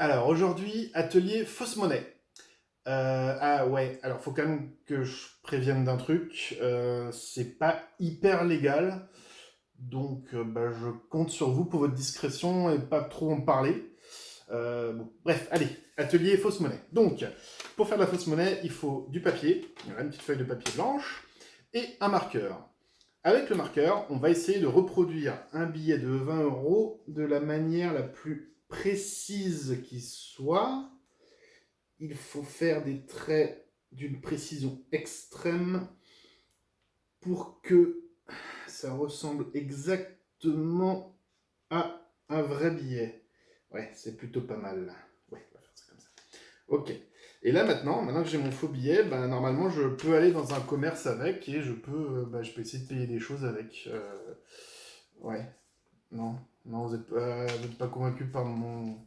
Alors aujourd'hui, atelier fausse monnaie. Euh, ah ouais, alors faut quand même que je prévienne d'un truc, euh, c'est pas hyper légal, donc euh, bah, je compte sur vous pour votre discrétion et pas trop en parler. bref, allez, atelier fausse monnaie. Donc, pour faire de la fausse monnaie, il faut du papier, une petite feuille de papier blanche, et un marqueur. Avec le marqueur, on va essayer de reproduire un billet de 20 euros de la manière la plus précise qui soit, il faut faire des traits d'une précision extrême pour que ça ressemble exactement à un vrai billet. Ouais, c'est plutôt pas mal. Ouais, on va faire ça comme ça. Ok. Et là maintenant, maintenant que j'ai mon faux billet, ben, normalement je peux aller dans un commerce avec et je peux, euh, ben, je peux essayer de payer des choses avec. Euh, ouais. Non. Non, vous n'êtes pas, convaincu par mon...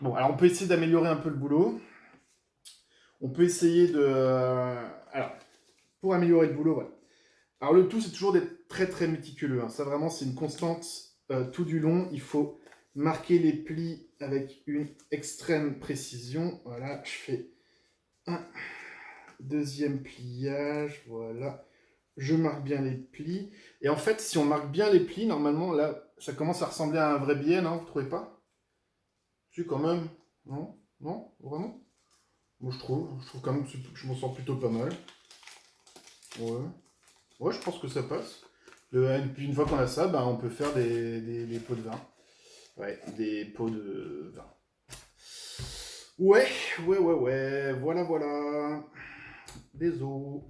Bon, alors on peut essayer d'améliorer un peu le boulot. On peut essayer de... alors, pour améliorer le boulot, voilà. Alors le tout, c'est toujours d'être très très méticuleux. Hein. Ça vraiment, c'est une constante euh, tout du long. Il faut marquer les plis avec une extrême précision. Voilà, je fais un deuxième pliage, voilà je marque bien les plis. Et en fait, si on marque bien les plis, normalement, là, ça commence à ressembler à un vrai billet, non Vous trouvez pas? Si, quand même. Non? Non? Vraiment? Moi, je trouve. Je trouve quand même que je m'en sens plutôt pas mal. Ouais. Ouais, je pense que ça passe. et puis, une fois qu'on a ça, ben, on peut faire des, des pots de vin. Ouais, des pots de vin. Ouais, ouais, ouais, ouais. Voilà, voilà. Des os.